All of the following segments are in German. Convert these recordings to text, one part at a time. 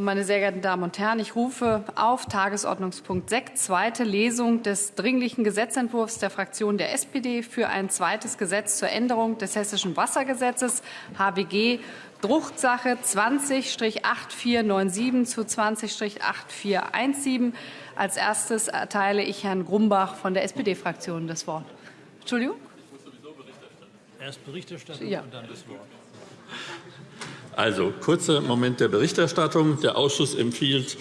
Meine sehr geehrten Damen und Herren, ich rufe auf Tagesordnungspunkt 6, zweite Lesung des Dringlichen Gesetzentwurfs der Fraktion der SPD für ein zweites Gesetz zur Änderung des Hessischen Wassergesetzes HWG Drucksache 20-8497 zu 20-8417. Als erstes erteile ich Herrn Grumbach von der SPD-Fraktion das Wort. Entschuldigung? Erst Berichterstattung ja. und dann das Wort. Also, kurzer Moment der Berichterstattung. Der Ausschuss empfiehlt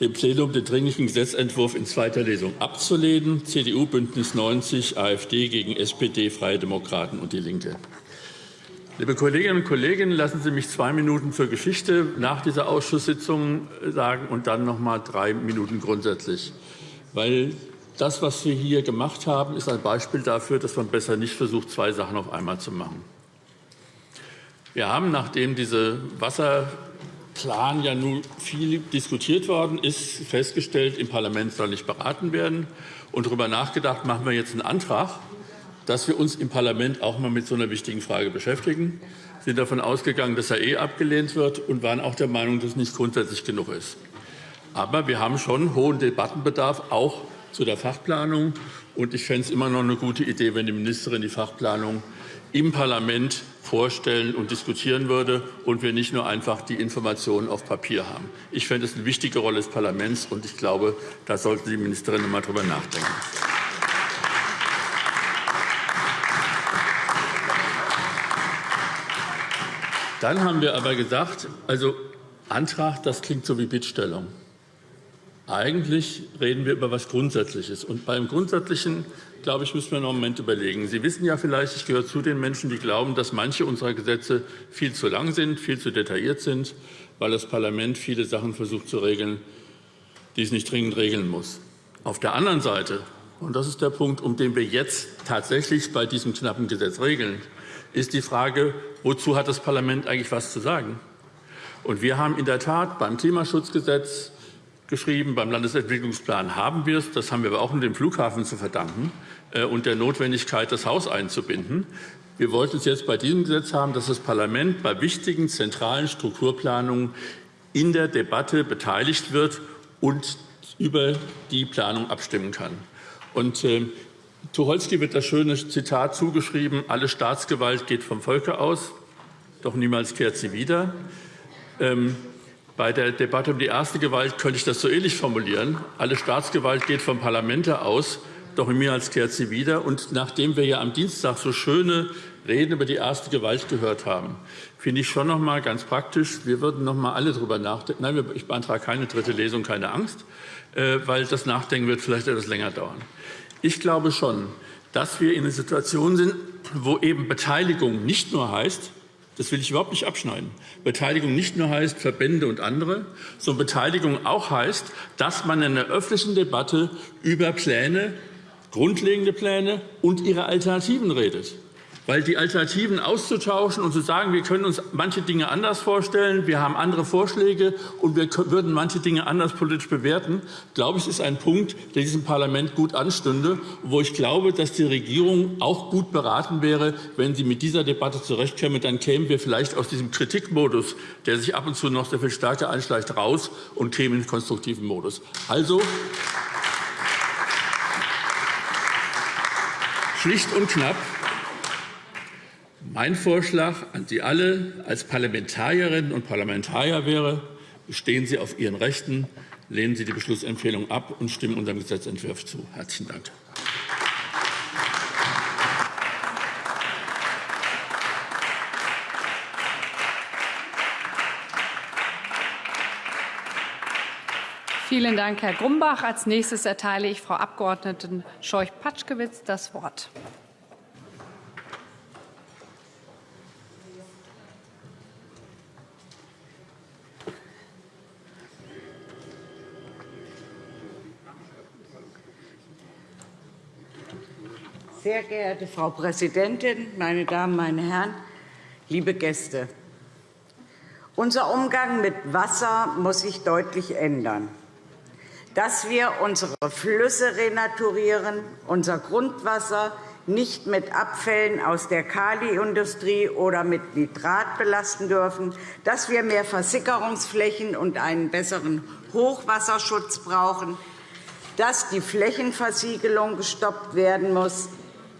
dem Plenum den Dringlichen Gesetzentwurf in zweiter Lesung abzulehnen. CDU, Bündnis 90, AfD gegen SPD, Freie Demokraten und DIE LINKE. Liebe Kolleginnen und Kollegen, lassen Sie mich zwei Minuten zur Geschichte nach dieser Ausschusssitzung sagen und dann noch mal drei Minuten grundsätzlich. Weil das, was wir hier gemacht haben, ist ein Beispiel dafür, dass man besser nicht versucht, zwei Sachen auf einmal zu machen. Wir haben, nachdem dieser Wasserplan ja nun viel diskutiert worden ist, festgestellt, im Parlament soll nicht beraten werden und darüber nachgedacht, machen wir jetzt einen Antrag, dass wir uns im Parlament auch mal mit so einer wichtigen Frage beschäftigen. Wir sind davon ausgegangen, dass er eh abgelehnt wird und waren auch der Meinung, dass es nicht grundsätzlich genug ist. Aber wir haben schon hohen Debattenbedarf, auch zu der Fachplanung. Und ich fände es immer noch eine gute Idee, wenn die Ministerin die Fachplanung im Parlament vorstellen und diskutieren würde und wir nicht nur einfach die Informationen auf Papier haben. Ich fände es eine wichtige Rolle des Parlaments, und ich glaube, da sollte die Ministerin noch einmal darüber nachdenken. Dann haben wir aber gesagt, also Antrag, das klingt so wie Bittstellung. Eigentlich reden wir über etwas Grundsätzliches. Und beim Grundsätzlichen, glaube ich, müssen wir noch einen Moment überlegen. Sie wissen ja vielleicht, ich gehöre zu den Menschen, die glauben, dass manche unserer Gesetze viel zu lang sind, viel zu detailliert sind, weil das Parlament viele Sachen versucht zu regeln, die es nicht dringend regeln muss. Auf der anderen Seite, und das ist der Punkt, um den wir jetzt tatsächlich bei diesem knappen Gesetz regeln, ist die Frage, wozu hat das Parlament eigentlich was zu sagen? Und wir haben in der Tat beim Klimaschutzgesetz geschrieben, beim Landesentwicklungsplan haben wir es. Das haben wir aber auch dem Flughafen zu verdanken äh, und der Notwendigkeit, das Haus einzubinden. Wir wollten es jetzt bei diesem Gesetz haben, dass das Parlament bei wichtigen zentralen Strukturplanungen in der Debatte beteiligt wird und über die Planung abstimmen kann. Und äh, Tucholsky wird das schöne Zitat zugeschrieben, alle Staatsgewalt geht vom Volke aus, doch niemals kehrt sie wieder. Ähm, bei der Debatte um die erste Gewalt könnte ich das so ähnlich formulieren. Alle Staatsgewalt geht vom Parlamente aus, doch niemals kehrt sie wieder. Und nachdem wir ja am Dienstag so schöne Reden über die erste Gewalt gehört haben, finde ich schon noch mal ganz praktisch, wir würden noch mal alle darüber nachdenken. Nein, ich beantrage keine dritte Lesung, keine Angst, äh, weil das Nachdenken wird vielleicht etwas länger dauern. Ich glaube schon, dass wir in einer Situation sind, wo eben Beteiligung nicht nur heißt, das will ich überhaupt nicht abschneiden. Beteiligung nicht nur heißt Verbände und andere, sondern Beteiligung auch heißt, dass man in der öffentlichen Debatte über Pläne, grundlegende Pläne und ihre Alternativen redet. Weil die Alternativen auszutauschen und zu sagen, wir können uns manche Dinge anders vorstellen, wir haben andere Vorschläge und wir würden manche Dinge anders politisch bewerten, glaube ich, ist ein Punkt, der diesem Parlament gut anstünde, wo ich glaube, dass die Regierung auch gut beraten wäre, wenn sie mit dieser Debatte zurechtkäme. Dann kämen wir vielleicht aus diesem Kritikmodus, der sich ab und zu noch sehr viel stärker einschleicht, raus und kämen in den konstruktiven Modus. Also schlicht und knapp mein Vorschlag an Sie alle als Parlamentarierinnen und Parlamentarier wäre, bestehen Sie auf Ihren Rechten, lehnen Sie die Beschlussempfehlung ab und stimmen unserem Gesetzentwurf zu. Herzlichen Dank. Vielen Dank, Herr Grumbach. Als nächstes erteile ich Frau Abg. Scheuch-Patschkewitz das Wort. Sehr geehrte Frau Präsidentin, meine Damen, meine Herren, liebe Gäste! Unser Umgang mit Wasser muss sich deutlich ändern. Dass wir unsere Flüsse renaturieren, unser Grundwasser nicht mit Abfällen aus der Kaliindustrie oder mit Nitrat belasten dürfen, dass wir mehr Versickerungsflächen und einen besseren Hochwasserschutz brauchen, dass die Flächenversiegelung gestoppt werden muss,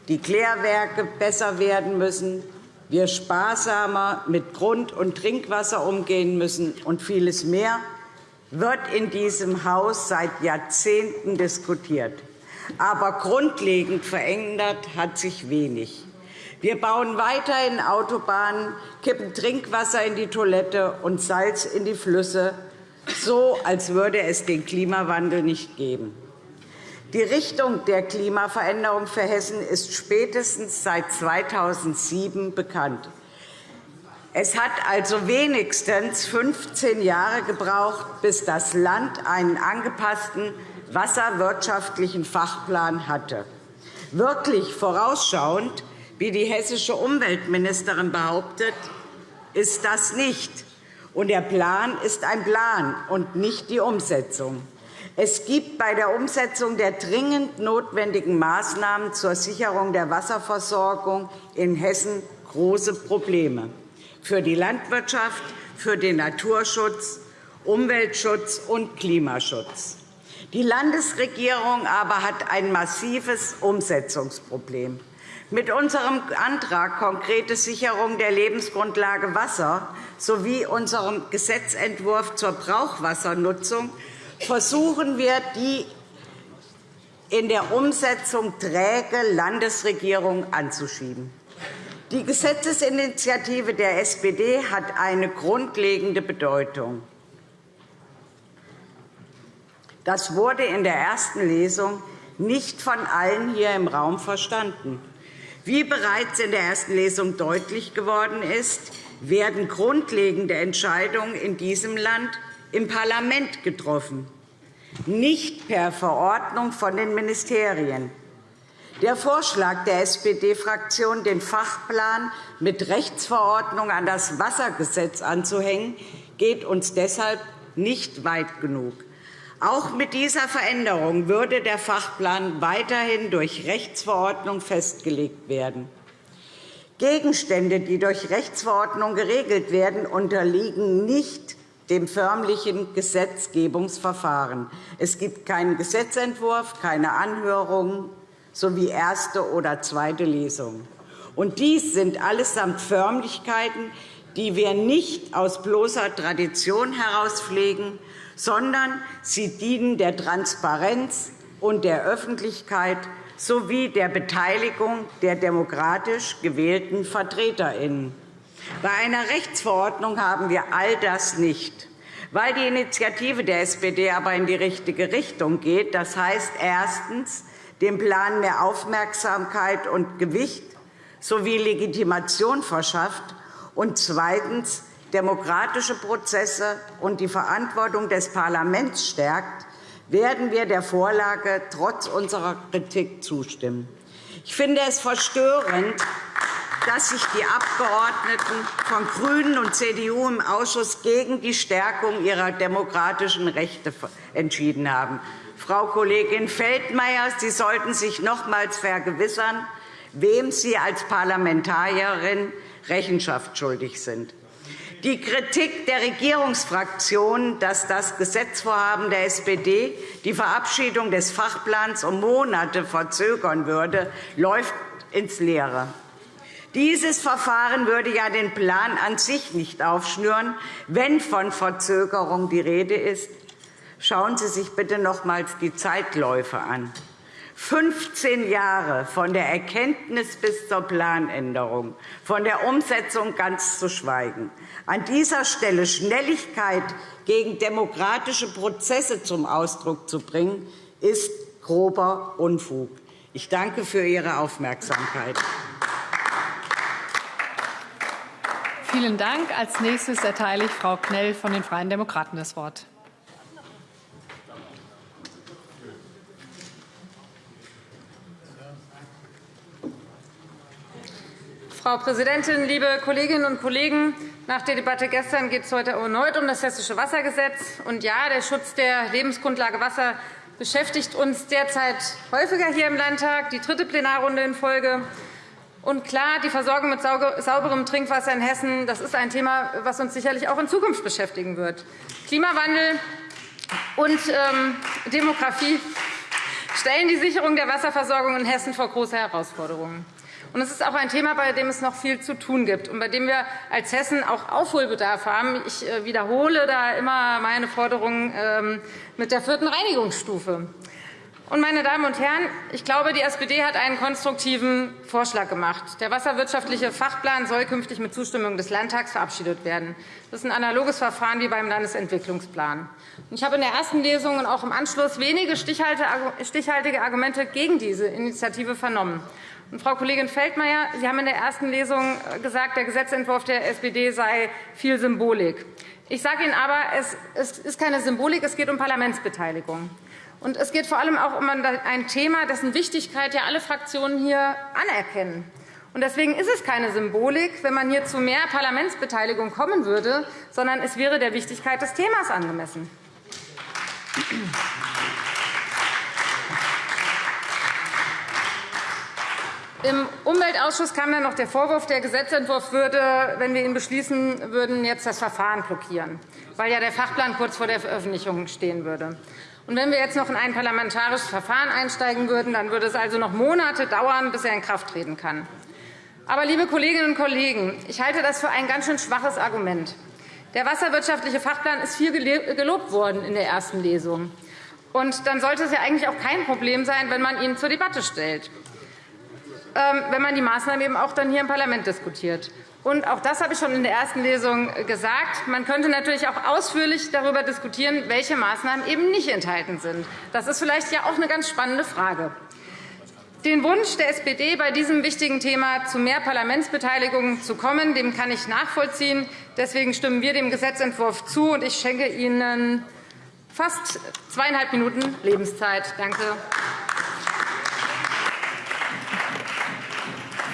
die Klärwerke besser werden müssen, wir sparsamer mit Grund- und Trinkwasser umgehen müssen und vieles mehr, wird in diesem Haus seit Jahrzehnten diskutiert. Aber grundlegend verändert hat sich wenig. Wir bauen weiterhin Autobahnen, kippen Trinkwasser in die Toilette und Salz in die Flüsse, so als würde es den Klimawandel nicht geben. Die Richtung der Klimaveränderung für Hessen ist spätestens seit 2007 bekannt. Es hat also wenigstens 15 Jahre gebraucht, bis das Land einen angepassten wasserwirtschaftlichen Fachplan hatte. Wirklich vorausschauend, wie die hessische Umweltministerin behauptet, ist das nicht. Und der Plan ist ein Plan und nicht die Umsetzung. Es gibt bei der Umsetzung der dringend notwendigen Maßnahmen zur Sicherung der Wasserversorgung in Hessen große Probleme für die Landwirtschaft, für den Naturschutz, Umweltschutz und Klimaschutz. Die Landesregierung aber hat ein massives Umsetzungsproblem. Mit unserem Antrag Konkrete Sicherung der Lebensgrundlage Wasser sowie unserem Gesetzentwurf zur Brauchwassernutzung versuchen wir, die in der Umsetzung träge Landesregierung anzuschieben. Die Gesetzesinitiative der SPD hat eine grundlegende Bedeutung. Das wurde in der ersten Lesung nicht von allen hier im Raum verstanden. Wie bereits in der ersten Lesung deutlich geworden ist, werden grundlegende Entscheidungen in diesem Land im Parlament getroffen, nicht per Verordnung von den Ministerien. Der Vorschlag der SPD-Fraktion, den Fachplan mit Rechtsverordnung an das Wassergesetz anzuhängen, geht uns deshalb nicht weit genug. Auch mit dieser Veränderung würde der Fachplan weiterhin durch Rechtsverordnung festgelegt werden. Gegenstände, die durch Rechtsverordnung geregelt werden, unterliegen nicht dem förmlichen Gesetzgebungsverfahren. Es gibt keinen Gesetzentwurf, keine Anhörungen sowie erste oder zweite Lesung. Und dies sind allesamt Förmlichkeiten, die wir nicht aus bloßer Tradition heraus pflegen, sondern sie dienen der Transparenz und der Öffentlichkeit sowie der Beteiligung der demokratisch gewählten VertreterInnen. Bei einer Rechtsverordnung haben wir all das nicht. Weil die Initiative der SPD aber in die richtige Richtung geht, das heißt erstens dem Plan mehr Aufmerksamkeit und Gewicht sowie Legitimation verschafft und zweitens demokratische Prozesse und die Verantwortung des Parlaments stärkt, werden wir der Vorlage trotz unserer Kritik zustimmen. Ich finde es verstörend, dass sich die Abgeordneten von GRÜNEN und CDU im Ausschuss gegen die Stärkung ihrer demokratischen Rechte entschieden haben. Frau Kollegin Feldmayer, Sie sollten sich nochmals vergewissern, wem Sie als Parlamentarierin Rechenschaft schuldig sind. Die Kritik der Regierungsfraktionen, dass das Gesetzvorhaben der SPD die Verabschiedung des Fachplans um Monate verzögern würde, läuft ins Leere. Dieses Verfahren würde ja den Plan an sich nicht aufschnüren, wenn von Verzögerung die Rede ist. Schauen Sie sich bitte nochmals die Zeitläufe an. 15 Jahre von der Erkenntnis bis zur Planänderung, von der Umsetzung ganz zu schweigen. An dieser Stelle Schnelligkeit gegen demokratische Prozesse zum Ausdruck zu bringen, ist grober Unfug. Ich danke für Ihre Aufmerksamkeit. Vielen Dank. Als nächstes erteile ich Frau Knell von den Freien Demokraten das Wort. Frau Präsidentin, liebe Kolleginnen und Kollegen! Nach der Debatte gestern geht es heute erneut um das Hessische Wassergesetz. Und ja, der Schutz der Lebensgrundlage Wasser beschäftigt uns derzeit häufiger hier im Landtag, die dritte Plenarrunde in Folge. Und klar, die Versorgung mit sauberem Trinkwasser in Hessen das ist ein Thema, das uns sicherlich auch in Zukunft beschäftigen wird. Klimawandel und ähm, Demografie stellen die Sicherung der Wasserversorgung in Hessen vor große Herausforderungen. Und es ist auch ein Thema, bei dem es noch viel zu tun gibt und bei dem wir als Hessen auch Aufholbedarf haben. Ich äh, wiederhole da immer meine Forderungen ähm, mit der vierten Reinigungsstufe. Und, meine Damen und Herren, ich glaube, die SPD hat einen konstruktiven Vorschlag gemacht. Der wasserwirtschaftliche Fachplan soll künftig mit Zustimmung des Landtags verabschiedet werden. Das ist ein analoges Verfahren wie beim Landesentwicklungsplan. Ich habe in der ersten Lesung und auch im Anschluss wenige stichhaltige Argumente gegen diese Initiative vernommen. Frau Kollegin Feldmayer, Sie haben in der ersten Lesung gesagt, der Gesetzentwurf der SPD sei viel Symbolik. Ich sage Ihnen aber, es ist keine Symbolik, es geht um Parlamentsbeteiligung. Und es geht vor allem auch um ein Thema, dessen Wichtigkeit ja alle Fraktionen hier anerkennen. Und deswegen ist es keine Symbolik, wenn man hier zu mehr Parlamentsbeteiligung kommen würde, sondern es wäre der Wichtigkeit des Themas angemessen. Im Umweltausschuss kam dann noch der Vorwurf, der Gesetzentwurf würde, wenn wir ihn beschließen würden, jetzt das Verfahren blockieren, weil ja der Fachplan kurz vor der Veröffentlichung stehen würde. Und wenn wir jetzt noch in ein parlamentarisches Verfahren einsteigen würden, dann würde es also noch Monate dauern, bis er in Kraft treten kann. Aber, liebe Kolleginnen und Kollegen, ich halte das für ein ganz schön schwaches Argument. Der wasserwirtschaftliche Fachplan ist viel gelobt worden in der ersten Lesung. Und dann sollte es ja eigentlich auch kein Problem sein, wenn man ihn zur Debatte stellt, ähm, wenn man die Maßnahmen eben auch dann hier im Parlament diskutiert. Und auch das habe ich schon in der ersten Lesung gesagt. Man könnte natürlich auch ausführlich darüber diskutieren, welche Maßnahmen eben nicht enthalten sind. Das ist vielleicht ja auch eine ganz spannende Frage. Den Wunsch der SPD, bei diesem wichtigen Thema zu mehr Parlamentsbeteiligung zu kommen, dem kann ich nachvollziehen. Deswegen stimmen wir dem Gesetzentwurf zu, und ich schenke Ihnen fast zweieinhalb Minuten Lebenszeit. Danke.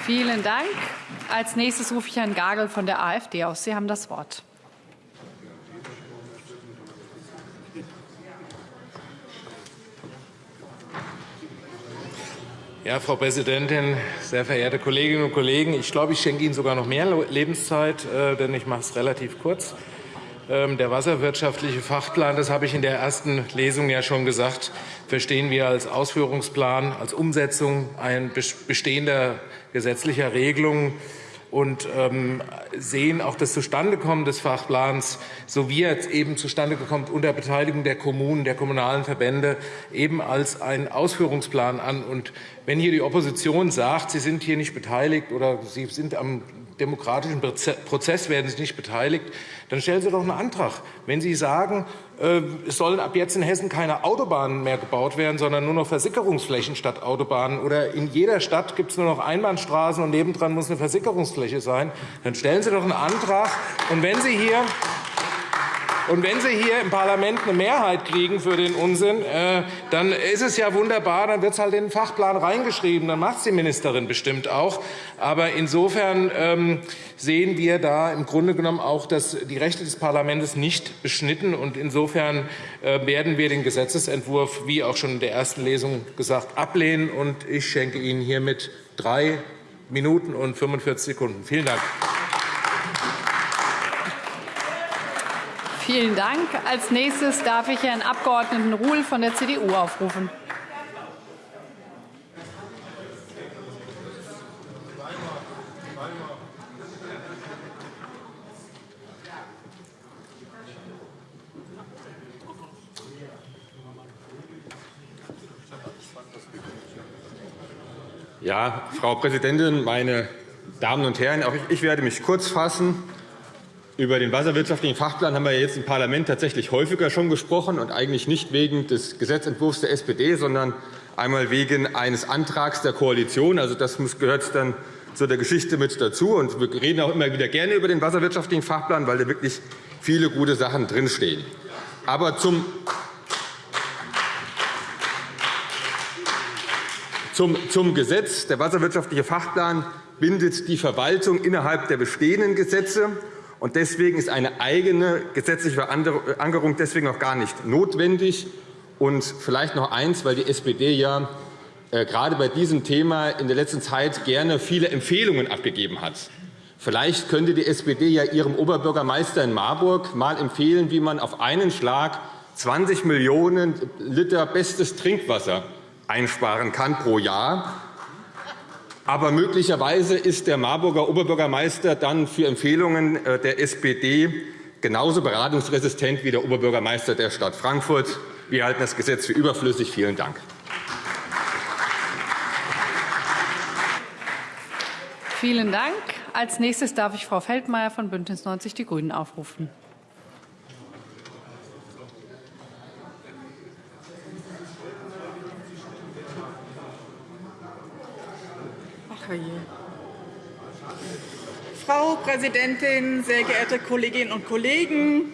Vielen Dank. Als nächstes rufe ich Herrn Gagel von der AfD aus. Sie haben das Wort. Ja, Frau Präsidentin, sehr verehrte Kolleginnen und Kollegen! Ich glaube, ich schenke Ihnen sogar noch mehr Lebenszeit, äh, denn ich mache es relativ kurz. Ähm, der wasserwirtschaftliche Fachplan, das habe ich in der ersten Lesung ja schon gesagt, verstehen wir als Ausführungsplan, als Umsetzung ein bestehender gesetzlicher Regelungen und ähm, sehen auch das Zustandekommen des Fachplans, so wie er jetzt eben zustande gekommen unter Beteiligung der Kommunen, der kommunalen Verbände, eben als einen Ausführungsplan an. Und wenn hier die Opposition sagt, sie sind hier nicht beteiligt oder sie sind am demokratischen Prozess werden Sie nicht beteiligt, dann stellen Sie doch einen Antrag. Wenn Sie sagen, äh, es sollen ab jetzt in Hessen keine Autobahnen mehr gebaut werden, sondern nur noch Versickerungsflächen statt Autobahnen, oder in jeder Stadt gibt es nur noch Einbahnstraßen und nebendran muss eine Versickerungsfläche sein, dann stellen Sie doch einen Antrag. Und wenn Sie hier und wenn Sie hier im Parlament eine Mehrheit kriegen für den Unsinn, äh, dann ist es ja wunderbar, dann wird es halt in den Fachplan reingeschrieben. Dann macht es die Ministerin bestimmt auch. Aber insofern ähm, sehen wir da im Grunde genommen auch, dass die Rechte des Parlaments nicht beschnitten. Und insofern äh, werden wir den Gesetzentwurf, wie auch schon in der ersten Lesung gesagt, ablehnen. Und ich schenke Ihnen hiermit drei Minuten und 45 Sekunden. Vielen Dank. Vielen Dank. Als nächstes darf ich Herrn Abg. Ruhl von der CDU aufrufen. Ja, Frau Präsidentin, meine Damen und Herren! Auch ich werde mich kurz fassen. Über den wasserwirtschaftlichen Fachplan haben wir jetzt im Parlament tatsächlich häufiger schon gesprochen, und eigentlich nicht wegen des Gesetzentwurfs der SPD, sondern einmal wegen eines Antrags der Koalition. Also, das gehört dann zu der Geschichte mit dazu. Und wir reden auch immer wieder gerne über den wasserwirtschaftlichen Fachplan, weil da wirklich viele gute Sachen drinstehen. Aber zum Zum, zum Gesetz. Der wasserwirtschaftliche Fachplan bindet die Verwaltung innerhalb der bestehenden Gesetze. Und deswegen ist eine eigene gesetzliche Verankerung deswegen auch gar nicht notwendig. Und vielleicht noch eins, weil die SPD ja äh, gerade bei diesem Thema in der letzten Zeit gerne viele Empfehlungen abgegeben hat. Vielleicht könnte die SPD ja ihrem Oberbürgermeister in Marburg mal empfehlen, wie man auf einen Schlag 20 Millionen Liter bestes Trinkwasser einsparen kann pro Jahr. Aber möglicherweise ist der Marburger Oberbürgermeister dann für Empfehlungen äh, der SPD genauso beratungsresistent wie der Oberbürgermeister der Stadt Frankfurt. Wir halten das Gesetz für überflüssig. Vielen Dank. Vielen Dank. Als nächstes darf ich Frau Feldmayer von BÜNDNIS 90 die GRÜNEN aufrufen. Frau Präsidentin, sehr geehrte Kolleginnen und Kollegen!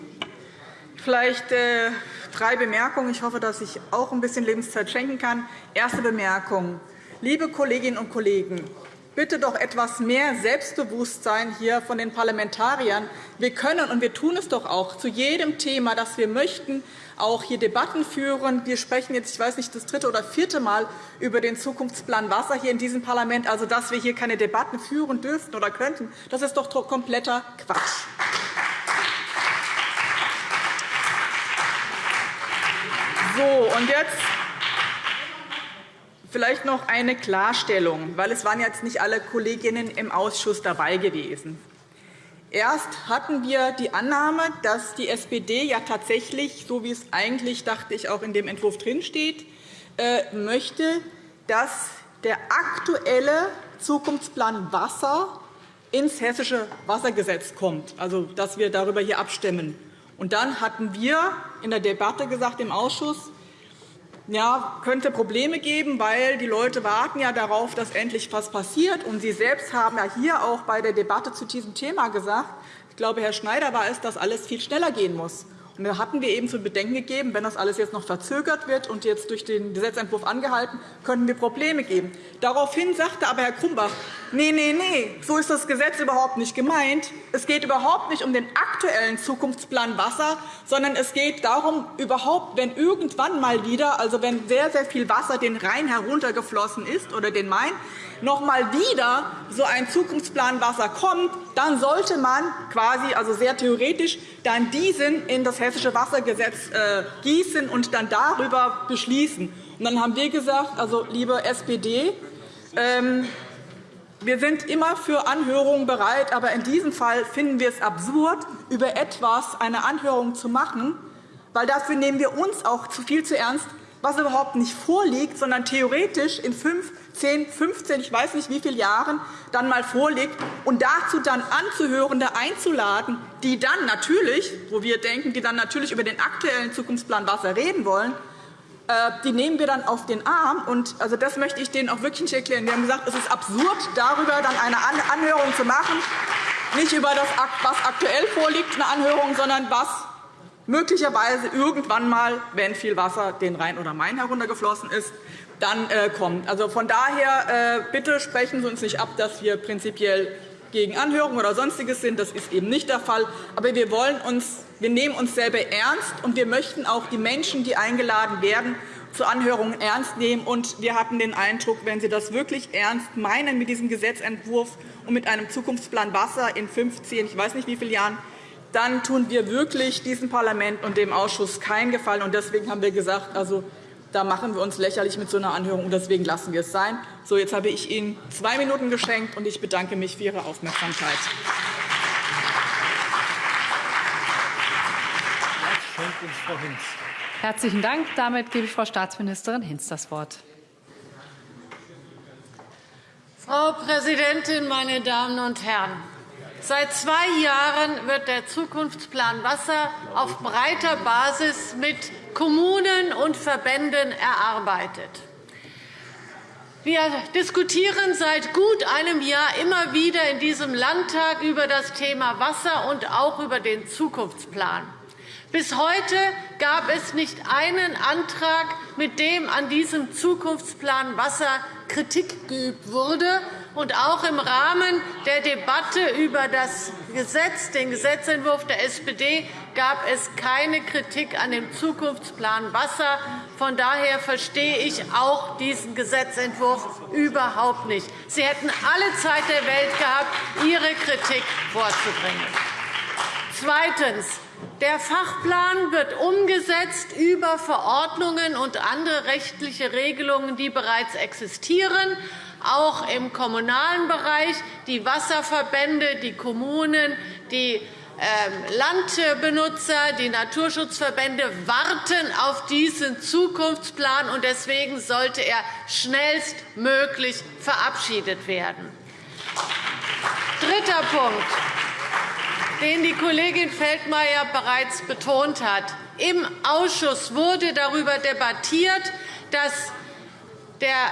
Vielleicht äh, drei Bemerkungen. Ich hoffe, dass ich auch ein bisschen Lebenszeit schenken kann. Erste Bemerkung. Liebe Kolleginnen und Kollegen, bitte doch etwas mehr Selbstbewusstsein hier von den Parlamentariern. Wir können und wir tun es doch auch zu jedem Thema, das wir möchten, auch hier Debatten führen. Wir sprechen jetzt, ich weiß nicht, das dritte oder vierte Mal über den Zukunftsplan Wasser hier in diesem Parlament. Also, dass wir hier keine Debatten führen dürften oder könnten, das ist doch kompletter Quatsch. So, und jetzt vielleicht noch eine Klarstellung, weil es waren jetzt nicht alle Kolleginnen im Ausschuss dabei gewesen. Erst hatten wir die Annahme, dass die SPD ja tatsächlich, so wie es eigentlich, dachte ich, auch in dem Entwurf drinsteht, äh, möchte, dass der aktuelle Zukunftsplan Wasser ins Hessische Wassergesetz kommt, also dass wir darüber hier abstimmen. Und dann hatten wir in der Debatte gesagt im Ausschuss, ja, könnte Probleme geben, weil die Leute warten ja darauf, dass endlich etwas passiert. Und Sie selbst haben ja hier auch bei der Debatte zu diesem Thema gesagt, ich glaube, Herr Schneider war es, dass alles viel schneller gehen muss. Da hatten wir eben zu bedenken gegeben, wenn das alles jetzt noch verzögert wird und jetzt durch den Gesetzentwurf angehalten, könnten wir Probleme geben. Daraufhin sagte aber Herr Krumbach, nee, nee, nee, so ist das Gesetz überhaupt nicht gemeint. Es geht überhaupt nicht um den aktuellen Zukunftsplan Wasser, sondern es geht darum, überhaupt, wenn irgendwann mal wieder, also wenn sehr, sehr viel Wasser den Rhein heruntergeflossen ist oder den Main, noch einmal wieder so ein Zukunftsplan Wasser kommt, dann sollte man quasi, also sehr theoretisch, dann diesen in das Hessische Wassergesetz äh, gießen und dann darüber beschließen. Und dann haben wir gesagt, also liebe SPD, ähm, wir sind immer für Anhörungen bereit, aber in diesem Fall finden wir es absurd, über etwas eine Anhörung zu machen, weil dafür nehmen wir uns auch zu viel zu ernst, was überhaupt nicht vorliegt, sondern theoretisch in fünf, 10, 15, ich weiß nicht wie viele Jahren dann mal vorliegt und dazu dann Anzuhörende einzuladen, die dann natürlich, wo wir denken, die dann natürlich über den aktuellen Zukunftsplan Wasser reden wollen, äh, die nehmen wir dann auf den Arm. Und also das möchte ich denen auch wirklich nicht erklären. Wir haben gesagt, es ist absurd, darüber dann eine Anhörung zu machen, nicht über das, was aktuell vorliegt, eine Anhörung, sondern was möglicherweise irgendwann einmal, wenn viel Wasser den Rhein oder Main heruntergeflossen ist, dann äh, kommt. Also von daher äh, bitte sprechen Sie uns nicht ab, dass wir prinzipiell gegen Anhörungen oder Sonstiges sind. Das ist eben nicht der Fall. Aber wir, wollen uns, wir nehmen uns selber ernst, und wir möchten auch die Menschen, die eingeladen werden, zu Anhörungen ernst nehmen. Und wir hatten den Eindruck, wenn Sie das wirklich ernst meinen mit diesem Gesetzentwurf und mit einem Zukunftsplan Wasser in 15, ich weiß nicht wie viele Jahren, dann tun wir wirklich diesem Parlament und dem Ausschuss keinen Gefallen. Deswegen haben wir gesagt, also, da machen wir uns lächerlich mit so einer Anhörung, und deswegen lassen wir es sein. So, jetzt habe ich Ihnen zwei Minuten geschenkt, und ich bedanke mich für Ihre Aufmerksamkeit. Herzlichen Dank. Damit gebe ich Frau Staatsministerin Hinz das Wort. Frau Präsidentin, meine Damen und Herren! Seit zwei Jahren wird der Zukunftsplan Wasser auf breiter Basis mit Kommunen und Verbänden erarbeitet. Wir diskutieren seit gut einem Jahr immer wieder in diesem Landtag über das Thema Wasser und auch über den Zukunftsplan. Bis heute gab es nicht einen Antrag, mit dem an diesem Zukunftsplan Wasser Kritik geübt wurde und auch im Rahmen der Debatte über das Gesetz, den Gesetzentwurf der SPD gab es keine Kritik an dem Zukunftsplan Wasser. Von daher verstehe ich auch diesen Gesetzentwurf überhaupt nicht. Sie hätten alle Zeit der Welt gehabt, Ihre Kritik vorzubringen. Zweitens. Der Fachplan wird umgesetzt über Verordnungen und andere rechtliche Regelungen, die bereits existieren, auch im kommunalen Bereich. Die Wasserverbände, die Kommunen, die ähm, Landbenutzer, die Naturschutzverbände warten auf diesen Zukunftsplan, und deswegen sollte er schnellstmöglich verabschiedet werden. Dritter Punkt den die Kollegin Feldmayer bereits betont hat. Im Ausschuss wurde darüber debattiert, dass der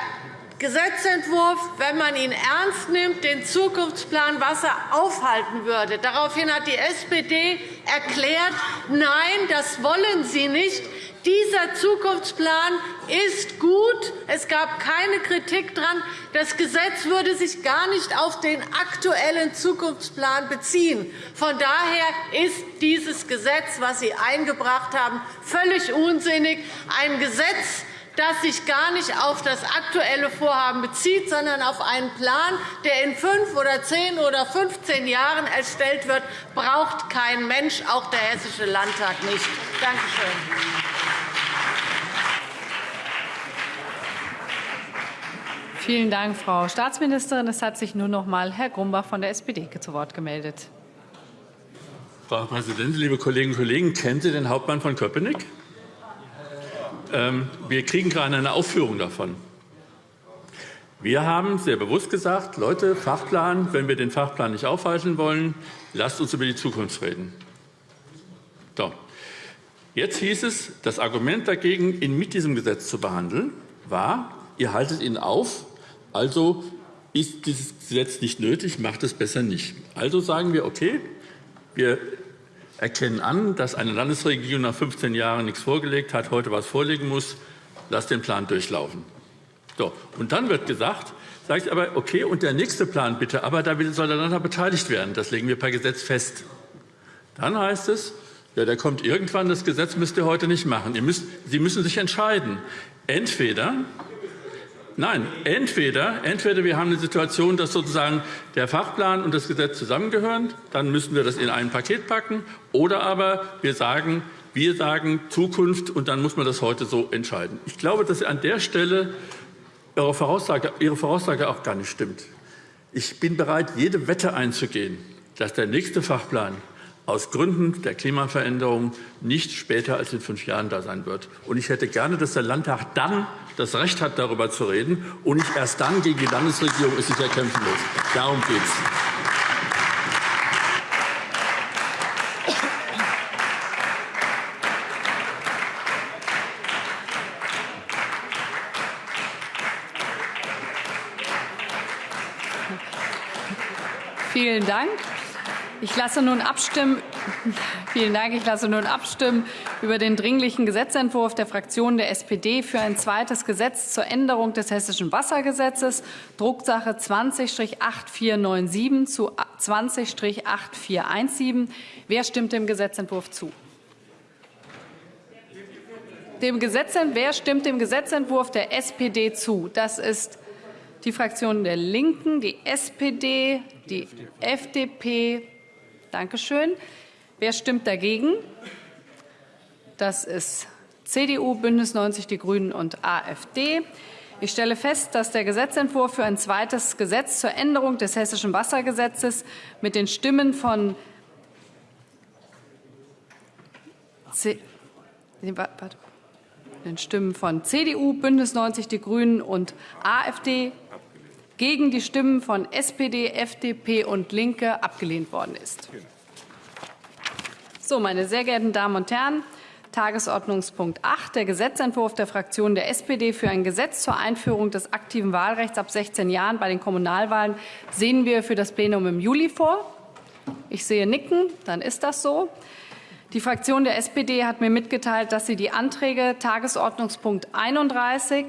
Gesetzentwurf, wenn man ihn ernst nimmt, den Zukunftsplan Wasser aufhalten würde. Daraufhin hat die SPD erklärt, nein, das wollen sie nicht. Dieser Zukunftsplan ist gut. Es gab keine Kritik daran. Das Gesetz würde sich gar nicht auf den aktuellen Zukunftsplan beziehen. Von daher ist dieses Gesetz, das Sie eingebracht haben, völlig unsinnig. Ein Gesetz, das sich gar nicht auf das aktuelle Vorhaben bezieht, sondern auf einen Plan, der in fünf oder zehn oder 15 Jahren erstellt wird, braucht kein Mensch, auch der Hessische Landtag nicht. Danke schön. Vielen Dank, Frau Staatsministerin. Es hat sich nun noch einmal Herr Grumbach von der SPD zu Wort gemeldet. Frau Präsidentin, liebe Kolleginnen und Kollegen! Kennen Sie den Hauptmann von Köpenick? Ähm, wir kriegen gerade eine Aufführung davon. Wir haben sehr bewusst gesagt, Leute, Fachplan, wenn wir den Fachplan nicht aufhalten wollen, lasst uns über die Zukunft reden. So. Jetzt hieß es, das Argument dagegen, ihn mit diesem Gesetz zu behandeln, war, ihr haltet ihn auf, also ist dieses Gesetz nicht nötig, macht es besser nicht. Also sagen wir, okay, wir erkennen an, dass eine Landesregierung nach 15 Jahren nichts vorgelegt hat, heute was vorlegen muss, lasst den Plan durchlaufen. So, und dann wird gesagt, sage ich aber, okay, und der nächste Plan bitte, aber da soll der Landtag beteiligt werden. Das legen wir per Gesetz fest. Dann heißt es, ja, der kommt irgendwann, das Gesetz müsst ihr heute nicht machen. Müsst, Sie müssen sich entscheiden. Entweder Nein, entweder, entweder wir haben eine Situation, dass sozusagen der Fachplan und das Gesetz zusammengehören, dann müssen wir das in ein Paket packen, oder aber wir sagen, wir sagen Zukunft, und dann muss man das heute so entscheiden. Ich glaube, dass an der Stelle Ihre Voraussage, Ihre Voraussage auch gar nicht stimmt. Ich bin bereit, jede Wette einzugehen, dass der nächste Fachplan aus Gründen der Klimaveränderung nicht später als in fünf Jahren da sein wird. Und ich hätte gerne, dass der Landtag dann das Recht hat, darüber zu reden und nicht erst dann gegen die Landesregierung es sich erkämpfen muss. Darum geht es. Vielen Dank. Ich lasse nun abstimmen. Vielen Dank. Ich lasse nun abstimmen über den Dringlichen Gesetzentwurf der Fraktion der SPD für ein zweites Gesetz zur Änderung des Hessischen Wassergesetzes, Drucksache 20-8497 zu 20-8417. Wer stimmt dem Gesetzentwurf zu? Dem wer stimmt dem Gesetzentwurf der SPD zu? Das ist die Fraktion der LINKEN, die SPD, die FDP, Danke schön. Wer stimmt dagegen? Das ist CDU, BÜNDNIS 90 die GRÜNEN und AfD. Ich stelle fest, dass der Gesetzentwurf für ein zweites Gesetz zur Änderung des Hessischen Wassergesetzes mit den Stimmen von C den Stimmen von CDU, BÜNDNIS 90 die GRÜNEN und AfD gegen die Stimmen von SPD, FDP und LINKE abgelehnt worden ist. So, meine sehr geehrten Damen und Herren, Tagesordnungspunkt 8, der Gesetzentwurf der Fraktion der SPD für ein Gesetz zur Einführung des aktiven Wahlrechts ab 16 Jahren bei den Kommunalwahlen sehen wir für das Plenum im Juli vor. Ich sehe Nicken, dann ist das so. Die Fraktion der SPD hat mir mitgeteilt, dass sie die Anträge Tagesordnungspunkt 31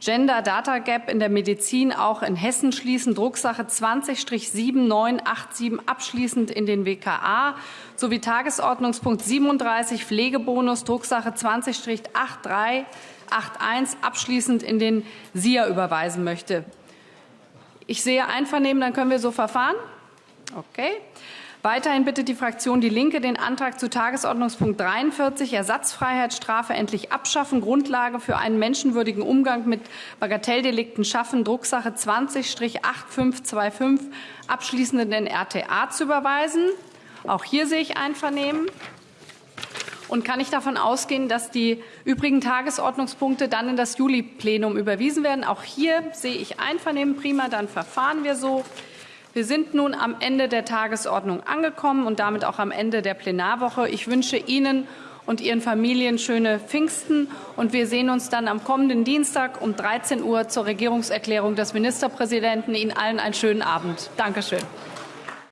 Gender Data Gap in der Medizin auch in Hessen schließen, Drucksache 20-7987 abschließend in den WKA sowie Tagesordnungspunkt 37 Pflegebonus, Drucksache 20-8381 abschließend in den SIA überweisen möchte. Ich sehe Einvernehmen, dann können wir so verfahren. Okay. Weiterhin bittet die Fraktion Die Linke, den Antrag zu Tagesordnungspunkt 43, Ersatzfreiheitsstrafe endlich abschaffen, Grundlage für einen menschenwürdigen Umgang mit Bagatelldelikten schaffen, Drucksache 20-8525, abschließend in den RTA zu überweisen. Auch hier sehe ich Einvernehmen. Und kann ich davon ausgehen, dass die übrigen Tagesordnungspunkte dann in das Juli-Plenum überwiesen werden? Auch hier sehe ich Einvernehmen. Prima, dann verfahren wir so. Wir sind nun am Ende der Tagesordnung angekommen und damit auch am Ende der Plenarwoche. Ich wünsche Ihnen und Ihren Familien schöne Pfingsten. Und wir sehen uns dann am kommenden Dienstag um 13 Uhr zur Regierungserklärung des Ministerpräsidenten. Ihnen allen einen schönen Abend. Dankeschön.